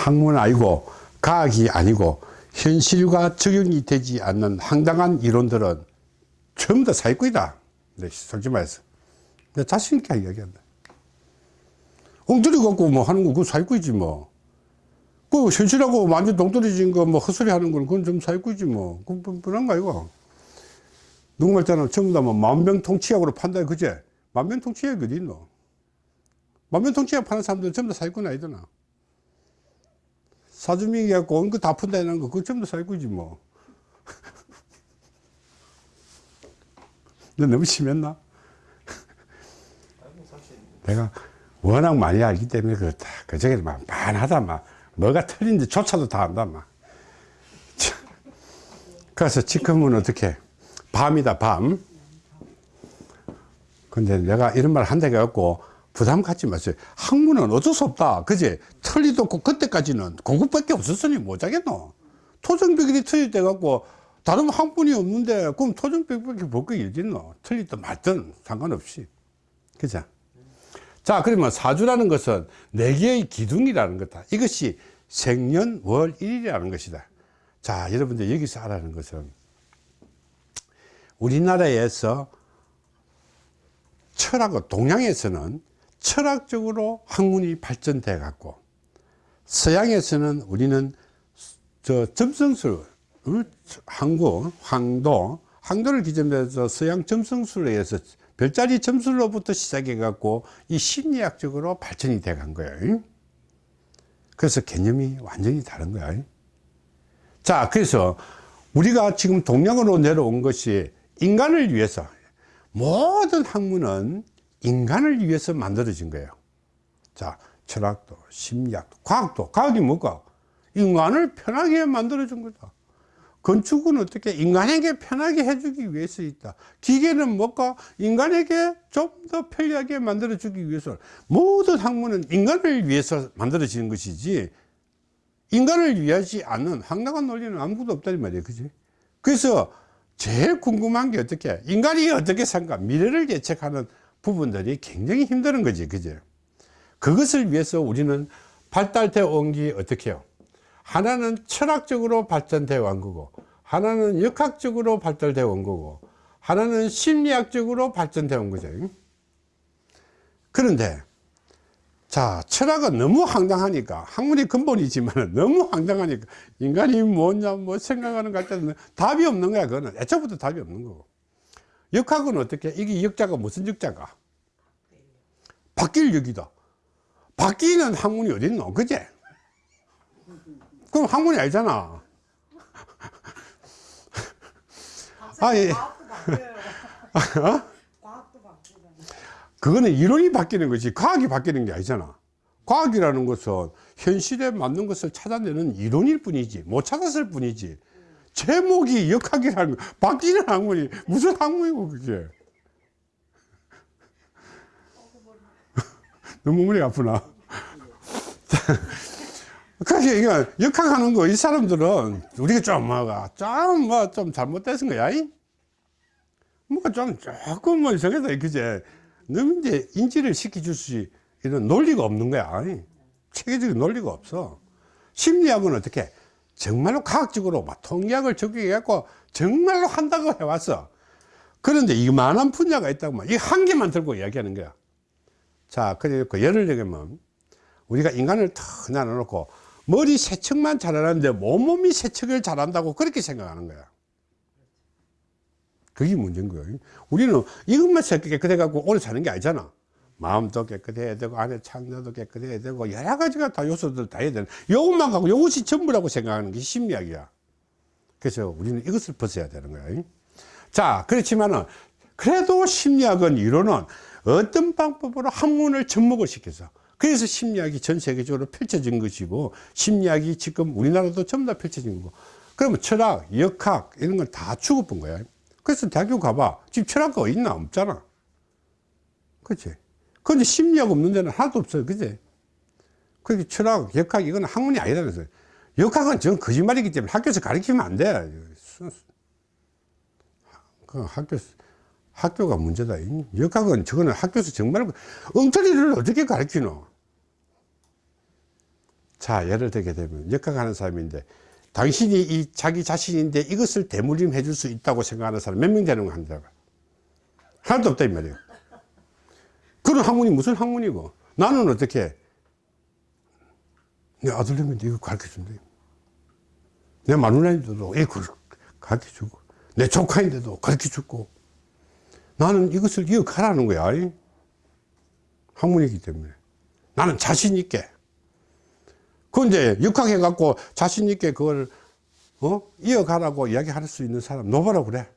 학문 아니고 과학이 아니고 현실과 적용이 되지 않는 황당한 이론들은 전부 다 사기꾼이다. 네, 솔직히 말해서. 내 자신있게 이야기한다. 엉터리 갖고 뭐 하는 거 그거 사기꾼이지 뭐. 그 현실하고 완전 동떨어진 거 뭐 헛소리 하는 건 그건 좀 사기꾼이지 뭐. 그건 뻔한 거 아이고. 누구 말자는 전부 다뭐 만병통치약으로 판다 그제? 만병통치약이 어디 있노? 만병통치약 파는 사람들은 전부 다 사기꾼 아니더나. 사주민이 갖고 온 거 다 푼다는 거 그거 전부 다 사기꾼이지 뭐. 근데 너무 심했나? 내가 워낙 많이 알기 때문에 그렇다. 그저게 막 반하다 막. 뭐가 틀린지 조차도 다 안다 막. 참. 그래서 지금은 어떻게 밤이다 밤. 근데 내가 이런 말 한다고 해갖고 부담 갖지 마세요. 학문은 어쩔 수 없다. 그지? 틀리도 없고 그때까지는 공급밖에 없었으니 못하겠노. 토종벽이 틀릴 갖고 다른 학문이 없는데 그럼 토종벽밖에 볼거 일겠노. 틀리든 말든 상관없이. 그죠? 자 그러면 사주라는 것은 네 개의 기둥이라는 거다. 이것이 생년월 일이라는 것이다. 자 여러분들 여기서 알아는 것은 우리나라에서 철학은 동양에서는 철학적으로 학문이 발전돼 갖고 서양에서는 우리는 저 점성술 항구 황도 황도를 기점으로 해서 서양 점성술에 의해서 별자리 점술로부터 시작해 갖고 이 심리학적으로 발전이 돼 간 거예요. 그래서 개념이 완전히 다른 거야. 자 그래서 우리가 지금 동양으로 내려온 것이 인간을 위해서 모든 학문은 인간을 위해서 만들어진 거예요. 자 철학도 심리학도 과학도. 과학이 뭘까 인간을 편하게 만들어 준 거다 건축은 어떻게 인간에게 편하게 해주기 위해서 있다. 기계는 뭘까 인간에게 좀 더 편리하게 만들어 주기 위해서. 모든 학문은 인간을 위해서 만들어지는 것이지 인간을 위하지 않는 황당한 논리는 아무것도 없다는 말이에요. 그지? 그래서 제일 궁금한 게 어떻게? 인간이 어떻게 산가 미래를 예측하는 부분들이 굉장히 힘드는 거지 그죠 그것을 위해서 우리는 발달되어 온게 어떻게 해요? 하나는 철학적으로 발전되어 온 거고 하나는 역학적으로 발달되어 온 거고 하나는 심리학적으로 발전되어 온 거죠. 그런데 자 철학은 너무 황당하니까 학문이 근본이지만 너무 황당하니까 인간이 뭐냐 뭐 생각하는 것 같아도 답이 없는 거야 그거는. 애초부터 답이 없는 거고 역학은 어떻게 이게 역자가 무슨 역자가? 바뀔 역이다. 바뀌는 학문이 어딨노? 그제? 그럼 학문이 아니잖아 아니 어? 그거는 이론이 바뀌는 거지. 과학이 바뀌는 게 아니잖아. 과학이라는 것은 현실에 맞는 것을 찾아내는 이론일 뿐이지 못 찾았을 뿐이지 제목이 역학이라는 거 바뀌는 학문이 무슨 학문이고 그게? 너무 머리 아프나? 그래서 이거 역학하는 거 이 사람들은 우리가 좀 뭐가 좀 뭐 좀 잘못됐은 거야 뭐가 좀 조금 뭐 이상하다 그제? 너무 이제 인지를 시켜줄 수 이런 논리가 없는 거야 체계적인 논리가 없어. 심리학은 어떻게 정말로 과학적으로 막 통계학을 적용해 갖고 정말로 한다고 해왔어. 그런데 이만한 분야가 있다고 이한 개만 들고 이야기하는 거야. 자 그러니까 예를 들면 우리가 인간을 탁 나눠놓고 머리 세척만 잘하는데 몸몸이 세척을 잘한다고 그렇게 생각하는 거야. 그게 문제인 거예요 우리는 이것만 깨끗해. 갖고 오래 사는 게 아니잖아 마음도 깨끗해야 되고 안에 창자도 깨끗해야 되고 여러 가지가 다 요소들 다 해야 되는 이것만 갖고 이것이 전부라고 생각하는 게 심리학이야. 그래서 우리는 이것을 벗어야 되는 거야 자 그렇지만은 그래도 심리학은 이론은 어떤 방법으로 학문을 접목을 시켜서 그래서 심리학이 전 세계적으로 펼쳐진 것이고 심리학이 지금 우리나라도 전부 다 펼쳐진 거고 그러면 철학, 역학 이런 걸다 죽어본 거야. 그래서 대학교 가봐. 지금 철학과 있나? 없잖아. 그치 근데 심리학 없는 데는 하나도 없어요. 그치 그렇게 철학, 역학 이건 학문이 그래서 역학은 전 거짓말이기 때문에 학교에서 가르치면 안 돼 그 학교에서 학교가 문제다. 역학은 저거는 학교에서 정말 엉터리를 어떻게 가르치노? 자 예를 들게 되면 역학하는 사람인데 당신이 이 자기 자신인데 이것을 대물림 해 줄 수 있다고 생각하는 사람 몇 명 되는 거 한다 하나도 없다 이 말이에요 그런 학문이 무슨 학문이고? 나는 어떻게? 내 아들내미인데 이거 가르쳐 준다 내 마누라인데도 이걸 가르쳐 주고 내 조카인데도 가르쳐 주고. 나는 이것을 이어가라는 거야 이. 학문이기 때문에. 나는 자신 있게. 그런데 육학해 갖고 자신 있게 그걸 어? 이어가라고 이야기할 수 있는 사람 노바라 그래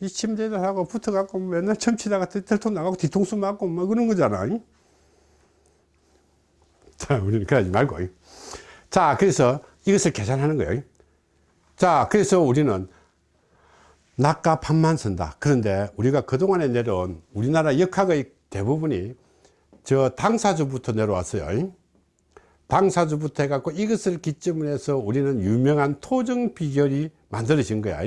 이 침대들 하고 붙어 갖고 맨날 점치다가 들통 나가고 뒤통수 맞고 뭐 그런 거잖아. 이? 자 우리는 그러지 말고. 이. 자 그래서 이것을 계산하는 거예요. 자 그래서 우리는 낮과 밤만 쓴다. 그런데 우리가 그동안에 내려온 우리나라 역학의 대부분이 저 당사주부터 내려왔어요. 당사주부터 해갖고 이것을 기점으로 해서 우리는 유명한 토정 비결이 만들어진 거야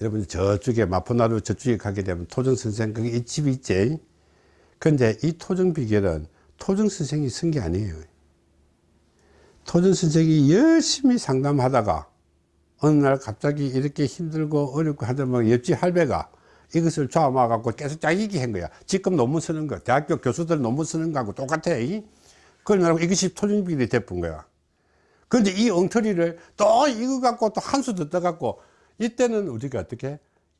여러분 저쪽에 마포나루 저쪽에 가게 되면 토정 선생 거기 이 집이 있지. 근데 이 토정 비결은 토정 선생이 쓴 게 아니에요. 토정 선생이 열심히 상담하다가 어느 날 갑자기 이렇게 힘들고 어렵고 하다면 옆집 할배가 이것을 조아마 갖고 계속 짜기기 한 거야. 지금 논문 쓰는 거 대학교 교수들 논문 쓰는 거하고 똑같아. 그러고 이것이 토정 비결이 돼본 거야. 그런데 이 엉터리를 또 이거 갖고 또 한 수 더 떠갖고 이때는 우리가 어떻게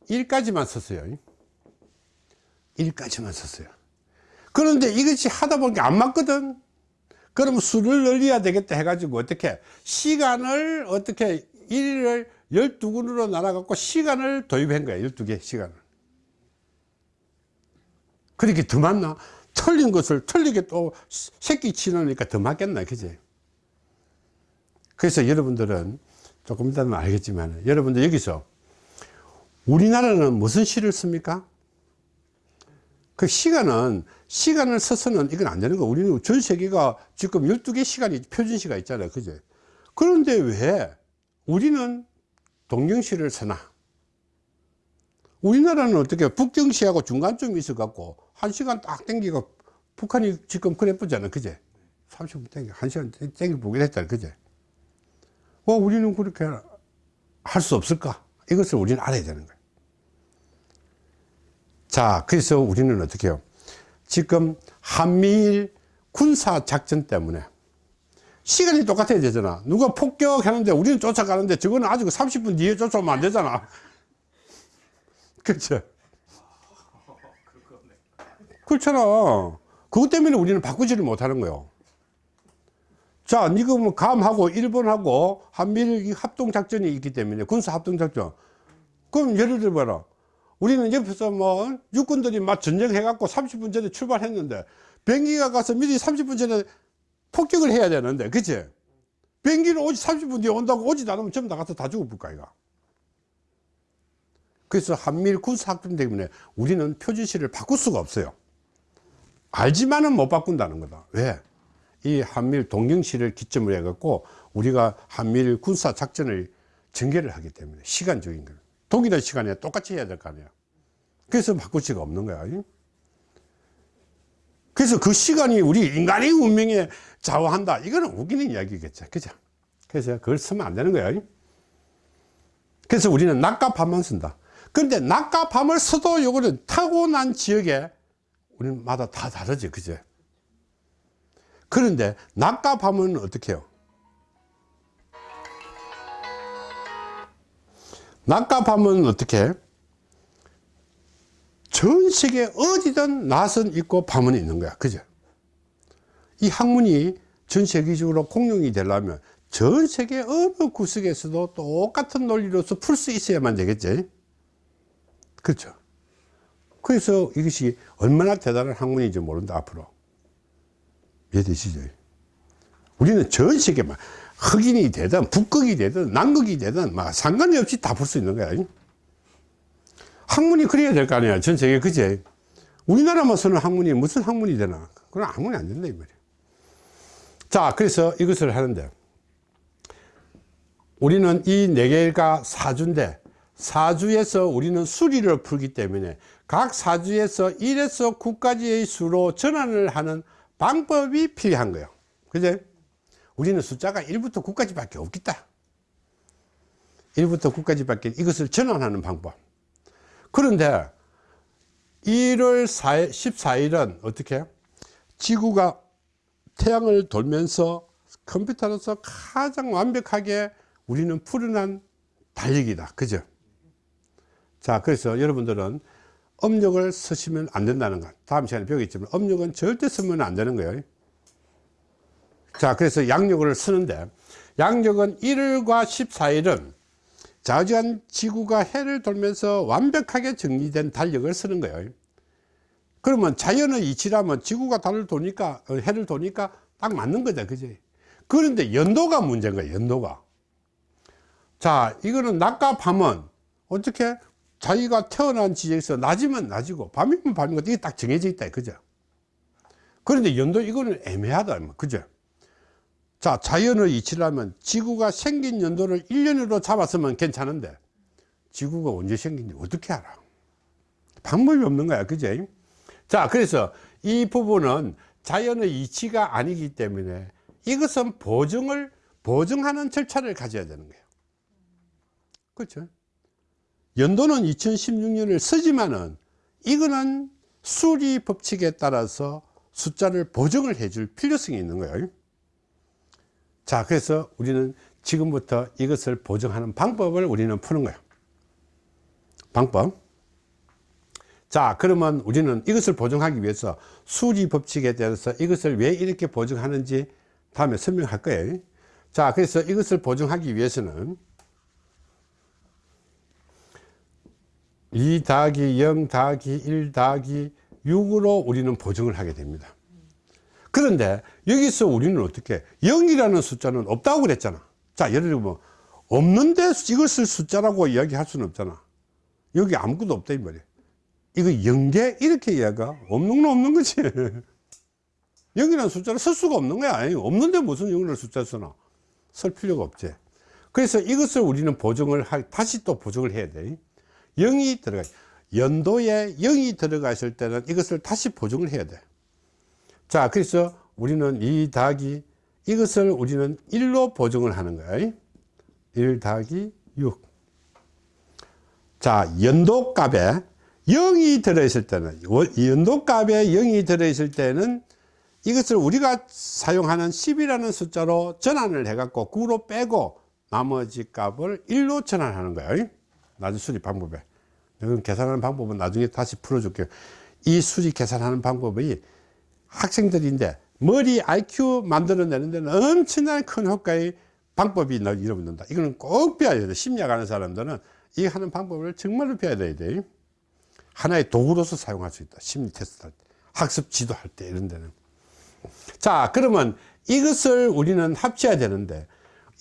1까지만 썼어요. 1까지만 썼어요. 그런데 이것이 하다 보니까 안 맞거든. 그러면 수를 늘려야 되겠다 해가지고 어떻게 시간을 어떻게 1을 12군으로 나눠 갖고 시간을 도입한 거야 12개 시간을. 그렇게 더 맞나? 틀린 것을 틀리게 또 새끼 치놓으니까 더 맞겠나 그지? 그래서 여러분들은 조금 이따는 알겠지만 여러분들 여기서 우리나라는 무슨 시를 씁니까? 그 시간은 시간을 써서는 이건 안 되는 거. 우리는 전 세계가 지금 12개 시간이 표준시가 있잖아요. 그죠 그런데 왜 우리는 동경시를 쓰나? 우리나라는 어떻게 북경시하고 중간쯤 있어 갖고 한 시간 딱 땡기고 북한이 지금 그래 보잖아. 그제? 30분 땡기 한 시간 땡기 보게 됐다 그제 어, 우리는 그렇게 할 수 없을까? 이것을 우리는 알아야 되는 거예요. 자, 그래서 우리는 어떻게 해요? 지금 한미일 군사 작전 때문에 시간이 똑같아야 되잖아. 누가 폭격하는데 우리는 쫓아가는데 저거는 아직 30분 뒤에 쫓아오면 안 되잖아. 그렇죠? 그렇잖아. 그것 때문에 우리는 바꾸지를 못하는 거예요. 자, 이거 뭐 감하고 일본하고 한미일 합동작전이 있기 때문에 군사합동작전. 그럼 예를 들어 봐라. 우리는 옆에서 뭐 육군들이 막 전쟁해갖고 30분 전에 출발했는데 비행기가 가서 미리 30분 전에 폭격을 해야 되는데, 그치? 비행기를 오지 30분 뒤에 온다고 오지도 않으면 전부 다 가서 다 죽어볼까, 이거. 그래서 한미일 군사합동 때문에 우리는 표준시를 바꿀 수가 없어요. 알지만은 못 바꾼다는 거다. 왜? 이 한미일 동경시를 기점으로 해갖고 우리가 한미일 군사 작전을 전개를 하기 때문에 시간적인 거예요. 동일한 시간에 똑같이 해야 될 거 아니야. 그래서 바꿀 수가 없는 거야. 그래서 그 시간이 우리 인간의 운명에 좌우한다. 이거는 웃기는 이야기겠죠. 그죠? 그래서 그걸 쓰면 안 되는 거야. 그래서 우리는 낮과 밤만 쓴다. 근데 낮과 밤을 써도 요거는 타고난 지역에 우리는 마다 다 다르지. 그죠? 그런데 낮과 밤은 어떻게 해요? 밤은 어떻게? 전 세계 어디든 낮은 있고 밤은 있는 거야. 그죠? 이 학문이 전 세계적으로 공용이 되려면 전 세계 어느 구석에서도 똑같은 논리로서 풀 수 있어야만 되겠지. 그렇죠? 그래서 이것이 얼마나 대단한 학문인지 모른다 앞으로 이해되시죠? 우리는 전 세계만 흑인이 되든 북극이 되든 남극이 되든 막 상관이 없이 다 볼 수 있는 거야. 학문이 그래야 될 거 아니야 전 세계. 그제 우리나라만 쓰는 학문이 무슨 학문이 되나? 그건 학문이 안 된다 이 말이야. 자 그래서 이것을 하는데 우리는 이 네 개가 사주인데 사주에서 우리는 수리를 풀기 때문에 각 사주에서 1에서 9까지의 수로 전환을 하는 방법이 필요한 거예요. 그제 우리는 숫자가 1부터 9까지 밖에 없겠다. 1부터 9까지 밖에 이것을 전환하는 방법. 그런데 1월 4일, 14일은 어떻게 지구가 태양을 돌면서 컴퓨터로서 가장 완벽하게 우리는 풀어난 달력이다. 그죠? 자 그래서 여러분들은 음력을 쓰시면 안 된다는 것. 다음 시간에 배우겠지만 음력은 절대 쓰면 안 되는 거예요. 자 그래서 양력을 쓰는데 양력은 1일과 14일은 자주한 지구가 해를 돌면서 완벽하게 정리된 달력을 쓰는 거예요. 그러면 자연의 이치라면 지구가 달을 도니까 어, 해를 도니까 딱 맞는 거죠 그지? 그런데 연도가 문제인 거예요 연도가. 자 이거는 낮과 밤은 어떻게 자기가 태어난 지역에서 낮이면 낮이고 밤이면 밤이고 이게 딱 정해져 있다 그죠? 그런데 연도 이거는 애매하다 그죠? 자 자연의 이치라면 지구가 생긴 연도를 1년으로 잡았으면 괜찮은데 지구가 언제 생긴지 어떻게 알아? 방법이 없는 거야 그죠? 자 그래서 이 부분은 자연의 이치가 아니기 때문에 이것은 보증을 보증하는 절차를 가져야 되는 거예요. 그렇죠 연도는 2016년을 쓰지만은 이거는 수리 법칙에 따라서 숫자를 보정을 해줄 필요성이 있는 거예요. 자 그래서 우리는 지금부터 이것을 보정하는 방법을 우리는 푸는 거예요. 방법. 자 그러면 우리는 이것을 보정하기 위해서 수리 법칙에 대해서 이것을 왜 이렇게 보정하는지 다음에 설명할 거예요. 자 그래서 이것을 보정하기 위해서는 2 더하기 0 더하기 1 더하기 6으로 우리는 보정을 하게 됩니다. 그런데 여기서 우리는 어떻게 0이라는 숫자는 없다고 그랬잖아. 자 예를 들면 뭐 없는데 이것을 숫자라고 이야기할 수는 없잖아. 여기 아무것도 없다 이 말이야. 이거 0개 이렇게 이야기가 없는 건 없는 거지. 0이라는 숫자를 쓸 수가 없는 거야. 아니, 없는데 무슨 0이라는 숫자 쓰나? 쓸 필요가 없지. 그래서 이것을 우리는 보정을 할 다시 또 보정을 해야 돼 0이 들어가 연도에 0이 들어가실 때는 이것을 다시 보정을 해야 돼 자 그래서 우리는 2 더하기 이것을 우리는 1로 보정을 하는 거야 1 더하기 6 자, 연도 값에 0이 들어있을 때는, 연도 값에 0이 들어있을 때는 이것을 우리가 사용하는 10이라는 숫자로 전환을 해갖고 9로 빼고 나머지 값을 1로 전환하는 거예요. 나중 수리 방법에. 이건 계산하는 방법은 나중에 다시 풀어줄게요. 이 수리 계산하는 방법이 학생들인데 머리 IQ 만들어내는 데는 엄청난 큰 효과의 방법이 여러분들다. 이거는 꼭 배워야 돼. 심리학 하는 사람들은 이 하는 방법을 정말로 배워야 돼. 하나의 도구로서 사용할 수 있다. 심리 테스트 할 때, 학습 지도할 때 이런 데는. 자, 그러면 이것을 우리는 합쳐야 되는데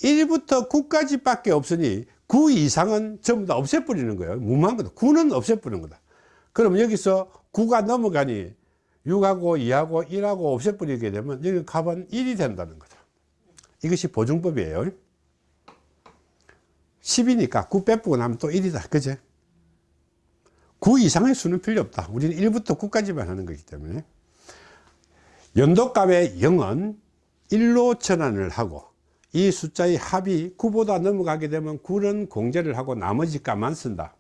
1부터 9까지 밖에 없으니 9 이상은 전부 다 없애버리는 거예요. 무모한 거다. 9는 없애버리는 거다. 그럼 여기서 9가 넘어가니 6하고 2하고 1하고 없애버리게 되면 여기 값은 1이 된다는 거죠. 이것이 보증법이에요. 10이니까 9 빼쁘고 나면 또 1이다. 그제? 9 이상의 수는 필요 없다. 우리는 1부터 9까지만 하는 거기 때문에. 연도값의 0은 1로 전환을 하고 이 숫자의 합이 9보다 넘어가게 되면 9는 공제를 하고 나머지 값만 쓴다.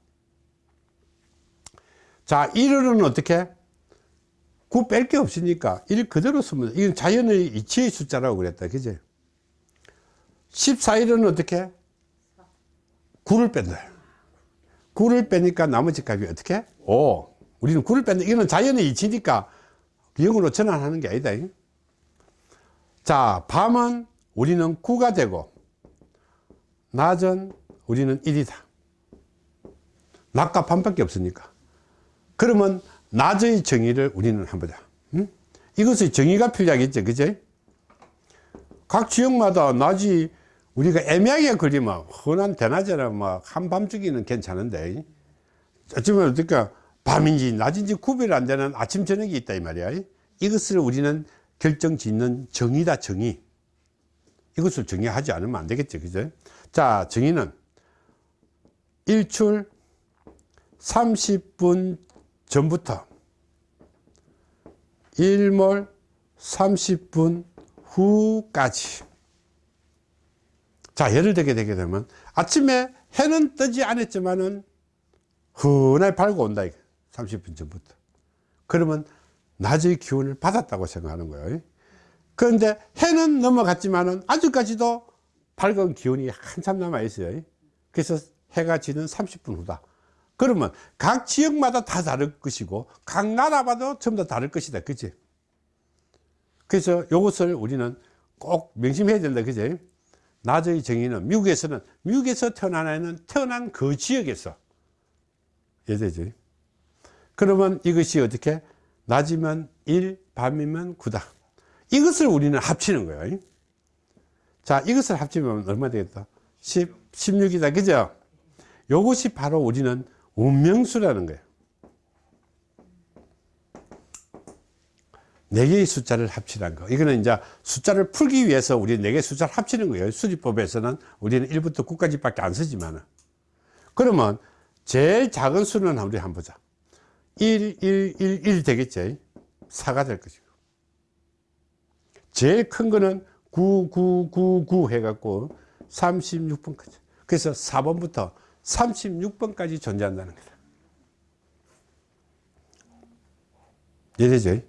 자, 1은 어떻게? 9 뺄 게 없으니까 1 그대로 쓰면 이건 자연의 이치의 숫자라고 그랬다. 그지? 14일은 어떻게? 9를 뺀다. 9를 빼니까 나머지 값이 어떻게? 5. 우리는 9를 뺀다. 이거는 자연의 이치니까 0으로 전환하는 게 아니다. 자, 밤은 우리는 9가 되고, 낮은 우리는 1이다. 낮과 밤밖에 없으니까. 그러면 낮의 정의를 우리는 한번 보자. 응? 이것의 정의가 필요하겠죠. 그제? 각 지역마다 낮이 우리가 애매하게 그리면 흔한 대낮에는 뭐 한밤중에는 괜찮은데 어쩌면 어떨까 밤인지 낮인지 구별 안 되는 아침 저녁이 있다 이 말이야 이것을 우리는 결정 짓는 정의다 정의 이것을 정의하지 않으면 안 되겠죠. 그죠? 자 정의는 일출 30분 전부터 일몰 30분 후까지. 자 예를 들게 되게 되면 아침에 해는 뜨지 않았지만은 흔하게 밝고 온다 이거. 30분 전부터. 그러면 낮의 기운을 받았다고 생각하는 거예요 그런데 해는 넘어갔지만은 아직까지도 밝은 기운이 한참 남아 있어요. 그래서 해가 지는 30분 후다. 그러면 각 지역마다 다 다를 것이고 각 나라마다 전부 다 다를 것이다. 그치? 그래서 이것을 우리는 꼭 명심해야 된다. 그지 낮의 정의는 미국에서는 미국에서 태어난 아이는 태어난 그 지역에서. 예되지. 그러면 이것이 어떻게? 낮이면 1 밤이면 9다 이것을 우리는 합치는 거예요 자 이것을 합치면 얼마 되겠다 10, 16이다 그죠 요것이 바로 우리는 운명수라는 거예요 네 개의 숫자를 합치라는 거. 이거는 이제 숫자를 풀기 위해서 우리 네 개의 숫자를 합치는 거예요. 수리법에서는 우리는 1부터 9까지밖에 안 쓰지만은. 그러면 제일 작은 수는 우리 한번 보자. 1, 1, 1, 1 되겠지. 4가 될 것이고. 제일 큰 거는 9, 9, 9, 9 해갖고 36번까지. 그래서 4번부터 36번까지 존재한다는 거다. 이해되죠?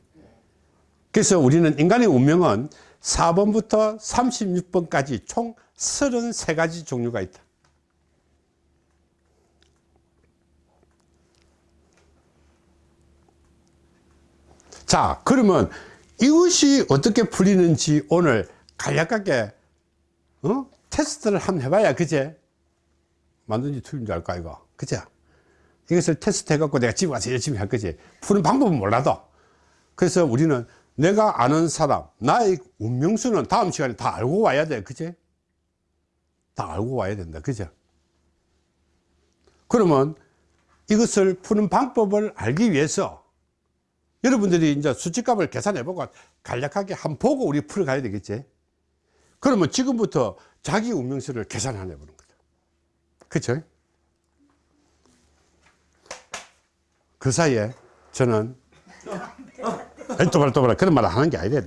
그래서 우리는 인간의 운명은 4번부터 36번까지 총 33가지 종류가 있다. 자, 그러면 이것이 어떻게 풀리는지 오늘 간략하게 어? 테스트를 한번 해봐야 그제? 만든지 틀린 줄 알까 이거? 그제? 이것을 테스트 해갖고 내가 집에 가서 열심히 할 거지. 푸는 방법은 몰라도. 그래서 우리는 내가 아는 사람 나의 운명수는 다음 시간에 다 알고 와야 돼 그제? 다 알고 와야 된다 그죠 그러면 이것을 푸는 방법을 알기 위해서 여러분들이 이제 수치값을 계산해 보고 간략하게 한번 보고 우리 풀어 가야 되겠지. 그러면 지금부터 자기 운명수를 계산해 보는 거죠. 그쵸? 그 사이에 저는 또봐라 또봐라 그런 말 하는 게 아니래